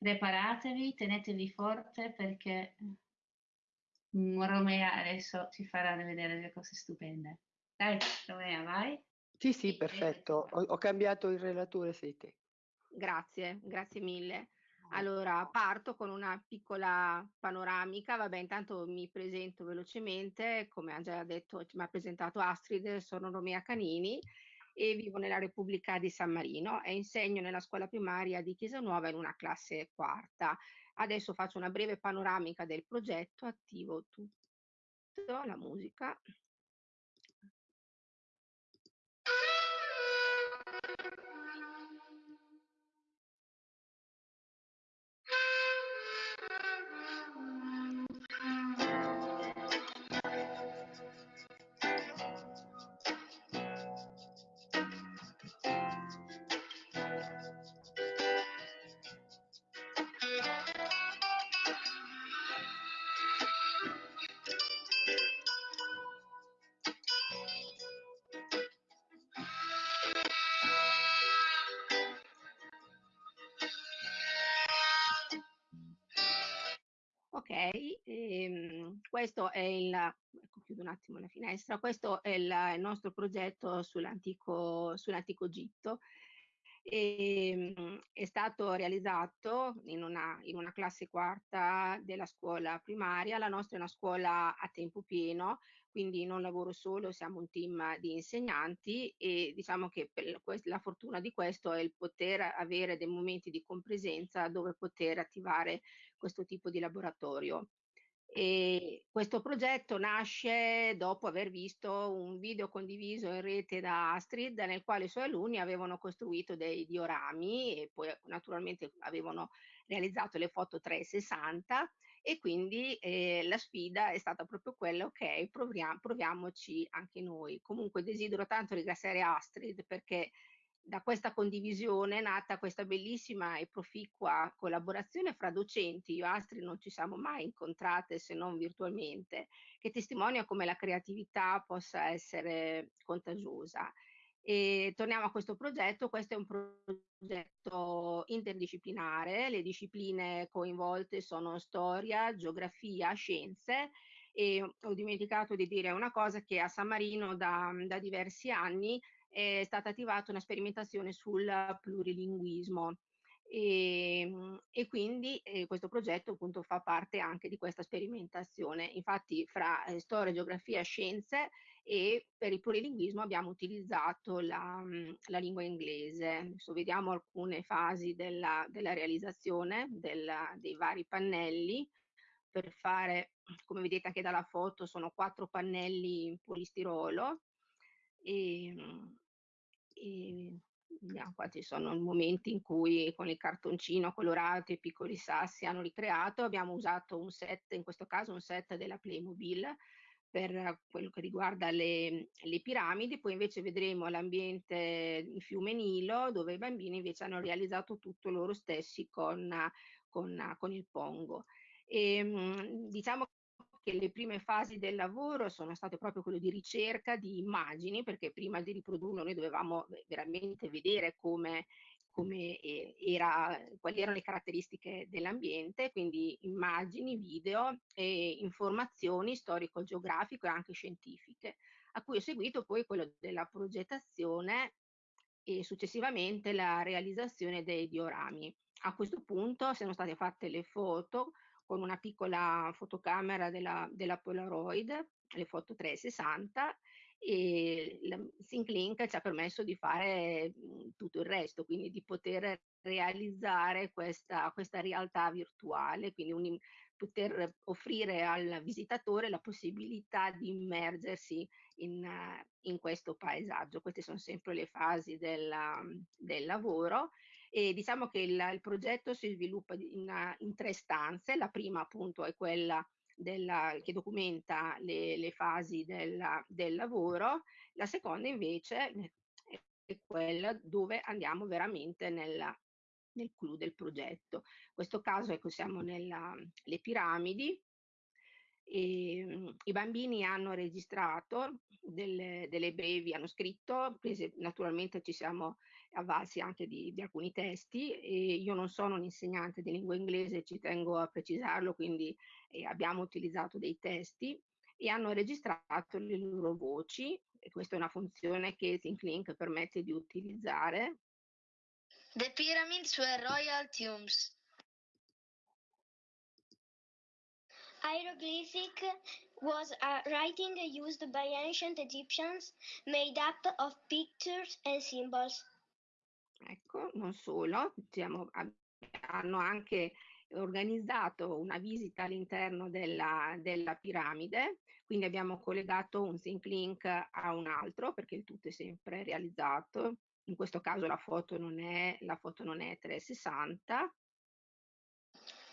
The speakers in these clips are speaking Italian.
preparatevi, tenetevi forte perché Romea adesso ci farà vedere delle cose stupende. Dai, Romea, vai. Sì, sì, perfetto. Ho, ho cambiato il relatore, sei te. Grazie, grazie mille. Allora, parto con una piccola panoramica. Vabbè, intanto mi presento velocemente. Come ha già detto, mi ha presentato Astrid, sono Romea Canini e vivo nella Repubblica di San Marino e insegno nella scuola primaria di Chiesa Nuova in una classe quarta. Adesso faccio una breve panoramica del progetto, attivo tutto, la musica. Ehm, questo è il, ecco chiudo un attimo la finestra, questo è il, il nostro progetto sull'antico, sull'antico Egitto. E, ehm, è stato realizzato in una, in una classe quarta della scuola primaria, la nostra è una scuola a tempo pieno, quindi non lavoro solo, siamo un team di insegnanti e diciamo che la fortuna di questo è il poter avere dei momenti di compresenza dove poter attivare questo tipo di laboratorio. E questo progetto nasce dopo aver visto un video condiviso in rete da Astrid nel quale i suoi alunni avevano costruito dei diorami e poi naturalmente avevano realizzato le foto 360 e quindi eh, la sfida è stata proprio quella, ok, proviamo, proviamoci anche noi. Comunque desidero tanto ringraziare Astrid perché da questa condivisione è nata questa bellissima e proficua collaborazione fra docenti, io e Astrid non ci siamo mai incontrate se non virtualmente, che testimonia come la creatività possa essere contagiosa. E torniamo a questo progetto, questo è un progetto interdisciplinare, le discipline coinvolte sono storia, geografia, scienze. E ho dimenticato di dire una cosa che a San Marino da, da diversi anni è stata attivata una sperimentazione sul plurilinguismo e, ehm, e quindi eh, questo progetto appunto fa parte anche di questa sperimentazione. Infatti fra eh, storia, geografia, scienze e per il plurilinguismo abbiamo utilizzato la, la lingua inglese. Adesso vediamo alcune fasi della, della realizzazione della, dei vari pannelli per fare, come vedete anche dalla foto, sono quattro pannelli in polistirolo e, ehm, e vediamo qua ci sono momenti in cui con il cartoncino colorato e i piccoli sassi hanno ricreato, abbiamo usato un set, in questo caso un set della Playmobil per quello che riguarda le, le piramidi, poi invece vedremo l'ambiente in fiume Nilo dove i bambini invece hanno realizzato tutto loro stessi con, con, con il pongo. E, ehm, diciamo che le prime fasi del lavoro sono state proprio quelle di ricerca di immagini, perché prima di riprodurlo noi dovevamo veramente vedere come, come era, quali erano le caratteristiche dell'ambiente, quindi immagini, video e informazioni storico-geografiche e anche scientifiche, a cui ho seguito poi quello della progettazione e successivamente la realizzazione dei diorami. A questo punto sono state fatte le foto con una piccola fotocamera della, della Polaroid, le foto 360 e la SyncLink ci ha permesso di fare tutto il resto, quindi di poter realizzare questa, questa realtà virtuale, quindi un, poter offrire al visitatore la possibilità di immergersi in, in questo paesaggio. Queste sono sempre le fasi della, del lavoro e diciamo che il, il progetto si sviluppa in, in, tre stanze, la prima appunto è quella della, che documenta le, le fasi della, del lavoro, la seconda invece è quella dove andiamo veramente nella, nel clou del progetto. In questo caso ecco, siamo nelle piramidi, e, um, I bambini hanno registrato delle, delle, brevi, hanno scritto, prese, naturalmente ci siamo avvalsi anche di, di, alcuni testi e io non sono un insegnante di lingua inglese, ci tengo a precisarlo, quindi eh, abbiamo utilizzato dei testi e hanno registrato le loro voci e questa è una funzione che ThinkLink permette di utilizzare. The pyramids were royal tombs. Hieroglyphic was a writing used by ancient Egyptians made up of pictures and symbols. Ecco, non solo, diciamo, hanno anche organizzato una visita all'interno della, della, piramide, quindi abbiamo collegato un sync link a un altro perché il tutto è sempre realizzato. In questo caso la foto non è, la foto non è 360.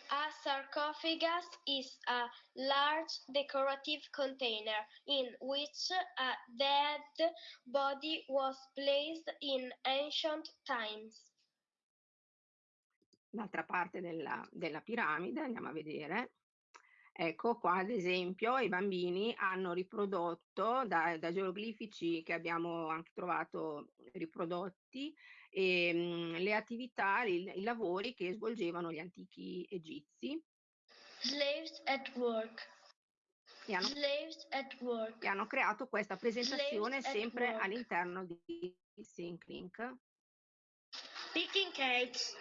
A sarcophagus is a large decorative container in which a dead body was placed in ancient times l'altra parte della, della piramide, andiamo a vedere. Ecco qua ad esempio i bambini hanno riprodotto da, da geroglifici che abbiamo anche trovato riprodotti ehm, le attività, i, i lavori che svolgevano gli antichi egizi. Slaves at work. E hanno, e hanno creato questa presentazione Slaves sempre all'interno di SyncLink. Picking cakes.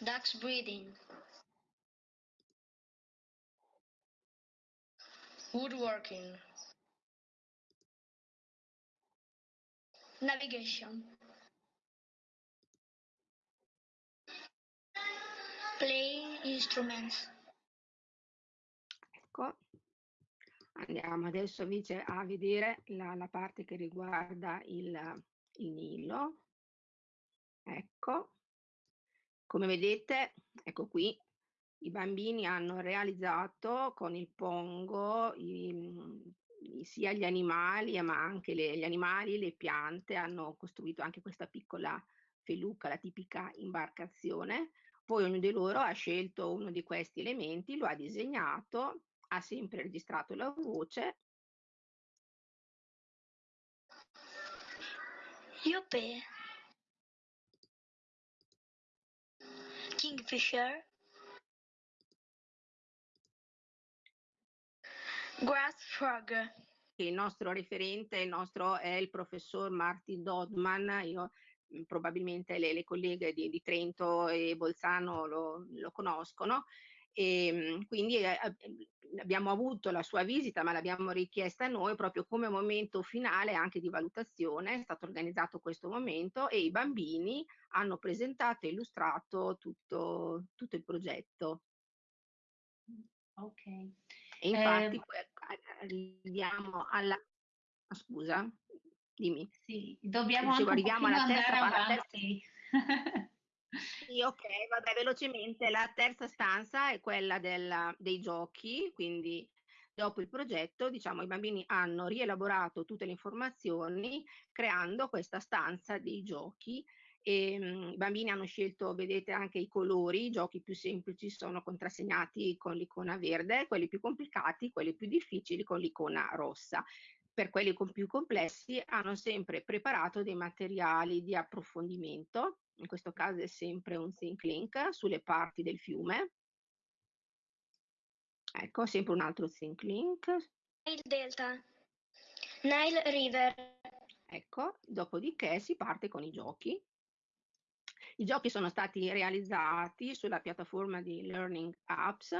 Ducks breeding. Woodworking. Navigation. Playing instruments. Ecco, andiamo adesso invece a vedere la, la parte che riguarda il, il Nilo. Ecco, come vedete, ecco qui, i bambini hanno realizzato con il pongo i, sia gli animali, ma anche le, gli animali, le piante, hanno costruito anche questa piccola feluca, la tipica imbarcazione. Poi ognuno di loro ha scelto uno di questi elementi, lo ha disegnato, ha sempre registrato la voce. Yuppie. Kingfisher, Grass Frog. Il nostro referente il nostro è il professor Martin Dodman, io probabilmente le, le colleghe di, di, Trento e Bolzano lo, lo conoscono e quindi eh, eh, abbiamo avuto la sua visita ma l'abbiamo richiesta noi proprio come momento finale anche di valutazione, è stato organizzato questo momento e i bambini hanno presentato e illustrato tutto, tutto il progetto. Ok. E infatti eh, poi arriviamo alla... Scusa, dimmi. Sì, dobbiamo Dicevo, arriviamo alla terza, alla terza... Sì, ok, vabbè, velocemente. La terza stanza è quella del, dei giochi, quindi dopo il progetto, diciamo, i bambini hanno rielaborato tutte le informazioni creando questa stanza dei giochi e um, i bambini hanno scelto, vedete anche i colori, i giochi più semplici sono contrassegnati con l'icona verde, quelli più complicati, quelli più difficili con l'icona rossa. Per quelli più complessi hanno sempre preparato dei materiali di approfondimento in questo caso è sempre un sync link sulle parti del fiume. Ecco, sempre un altro sync link. Il delta, Nile River. Ecco, dopodiché si parte con i giochi. I giochi sono stati realizzati sulla piattaforma di Learning Apps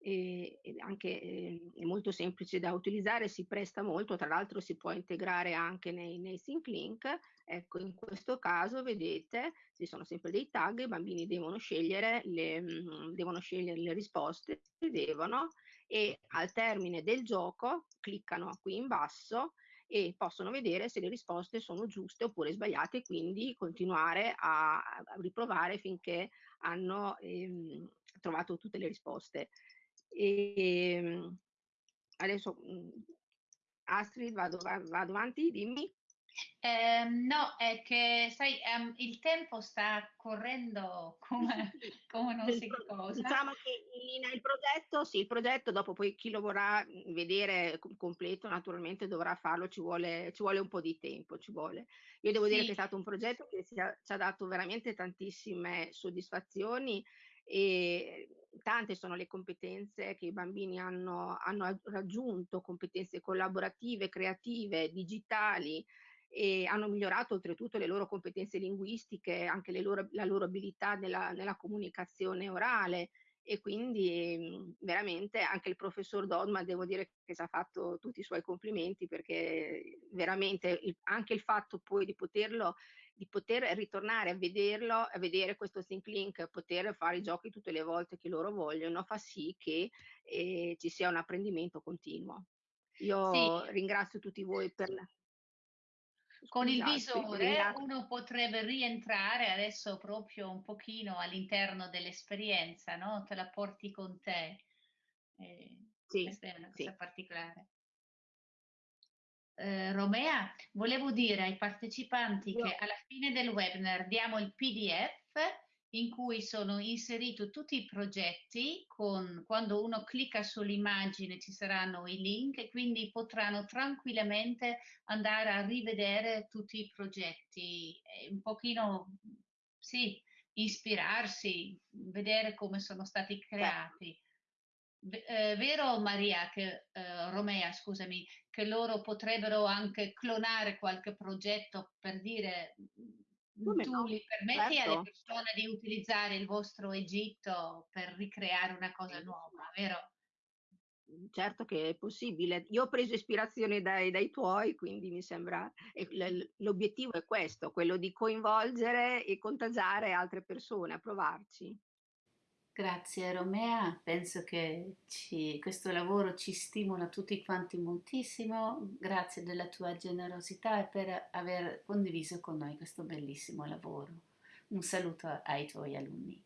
e, e anche eh, è molto semplice da utilizzare, si presta molto, tra l'altro si può integrare anche nei, nei sync link. Ecco, in questo caso vedete, ci sono sempre dei tag, i bambini devono scegliere le, devono scegliere le risposte, devono, e al termine del gioco cliccano qui in basso e possono vedere se le risposte sono giuste oppure sbagliate, quindi continuare a, a riprovare finché hanno ehm, trovato tutte le risposte. E, ehm, adesso mhmm, Astrid, vado, vado avanti, dimmi. Ehm, no, è che sai, ehm, il tempo sta correndo come, come non si cosa. Diciamo che in il progetto, sì, il progetto dopo poi chi lo vorrà vedere completo naturalmente dovrà farlo, ci vuole, ci vuole un po' di tempo, ci vuole. Io devo dire che è stato un progetto che ci ha, ci ha dato veramente tantissime soddisfazioni e tante sono le competenze che i bambini hanno, hanno raggiunto, competenze collaborative, creative, digitali, e hanno migliorato oltretutto le loro competenze linguistiche, anche loro, la loro abilità nella, nella, comunicazione orale e quindi mh, veramente anche il professor Dodman devo dire che ci ha fatto tutti i suoi complimenti perché veramente anche il fatto poi di poterlo di poter ritornare a vederlo, a vedere questo Think Link, poter fare i giochi tutte le volte che loro vogliono, fa sì che eh, ci sia un apprendimento continuo. Io sì. ringrazio tutti voi per con il visore uno potrebbe rientrare adesso proprio un pochino all'interno dell'esperienza, no? Te la porti con te. Eh, sì, questa è una cosa sì. particolare. Eh, Romea, volevo dire ai partecipanti Io... che alla fine del webinar diamo il PDF in cui sono inseriti tutti i progetti, con, quando uno clicca sull'immagine ci saranno i link e quindi potranno tranquillamente andare a rivedere tutti i progetti, un pochino, sì, ispirarsi, vedere come sono stati creati. Eh, vero Maria, che, eh, Romea, scusami, che loro potrebbero anche clonare qualche progetto per dire come tu no? li permetti certo. alle persone di utilizzare il vostro Egitto per ricreare una cosa nuova, vero? Mhmm, certo che è possibile. Io ho preso ispirazione dai, dai tuoi, quindi mi sembra l'obiettivo è questo, quello di coinvolgere e contagiare altre persone a provarci. Grazie Romea, penso che ci, questo lavoro ci stimola tutti quanti moltissimo, grazie della tua generosità e per aver condiviso con noi questo bellissimo lavoro. Un saluto ai tuoi alunni.